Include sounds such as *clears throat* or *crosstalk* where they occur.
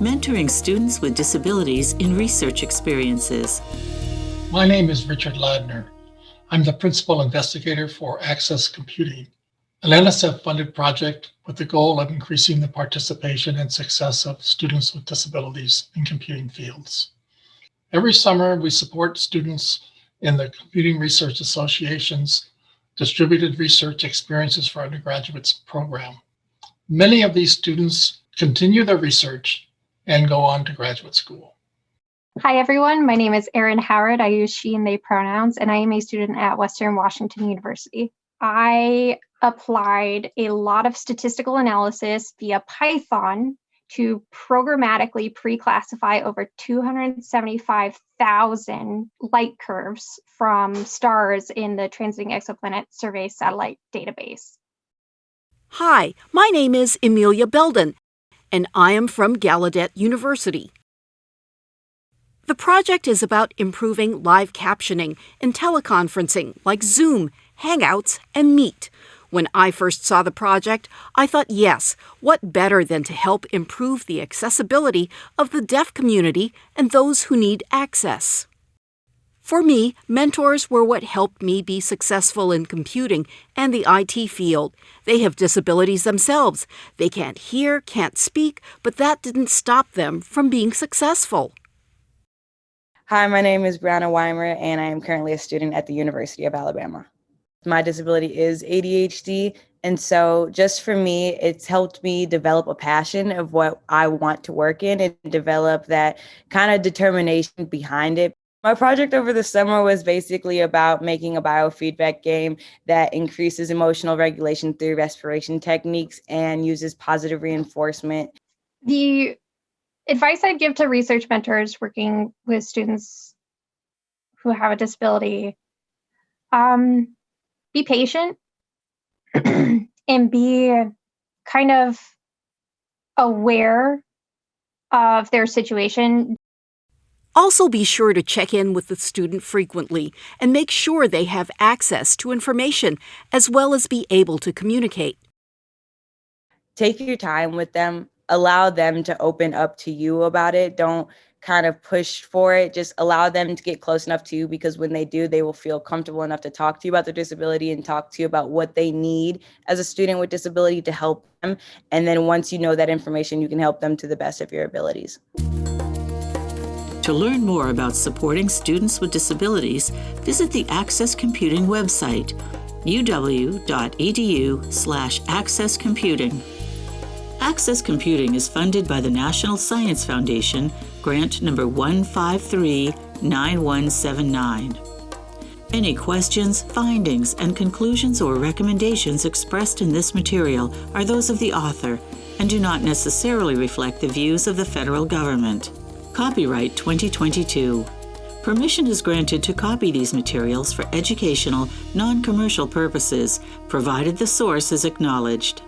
mentoring students with disabilities in research experiences. My name is Richard Ladner. I'm the principal investigator for Access Computing, an NSF-funded project with the goal of increasing the participation and success of students with disabilities in computing fields. Every summer, we support students in the Computing Research Association's Distributed Research Experiences for Undergraduates program. Many of these students continue their research and go on to graduate school. Hi, everyone. My name is Erin Howard. I use she and they pronouns, and I am a student at Western Washington University. I applied a lot of statistical analysis via Python to programmatically pre-classify over 275,000 light curves from stars in the Transiting Exoplanet Survey Satellite Database. Hi, my name is Emilia Belden, and I am from Gallaudet University. The project is about improving live captioning in teleconferencing like Zoom, Hangouts, and Meet. When I first saw the project, I thought, yes, what better than to help improve the accessibility of the deaf community and those who need access? For me, mentors were what helped me be successful in computing and the IT field. They have disabilities themselves. They can't hear, can't speak, but that didn't stop them from being successful. Hi, my name is Brianna Weimer, and I am currently a student at the University of Alabama. My disability is ADHD, and so just for me, it's helped me develop a passion of what I want to work in and develop that kind of determination behind it. My project over the summer was basically about making a biofeedback game that increases emotional regulation through respiration techniques and uses positive reinforcement. The advice I'd give to research mentors working with students who have a disability um, be patient *clears throat* and be kind of aware of their situation also, be sure to check in with the student frequently and make sure they have access to information as well as be able to communicate. Take your time with them, allow them to open up to you about it. Don't kind of push for it. Just allow them to get close enough to you because when they do, they will feel comfortable enough to talk to you about their disability and talk to you about what they need as a student with disability to help them. And then once you know that information, you can help them to the best of your abilities. To learn more about supporting students with disabilities, visit the Access Computing website, uw.edu slash accesscomputing. Access Computing is funded by the National Science Foundation, grant number 1539179. Any questions, findings, and conclusions or recommendations expressed in this material are those of the author and do not necessarily reflect the views of the federal government. Copyright 2022. Permission is granted to copy these materials for educational, non-commercial purposes, provided the source is acknowledged.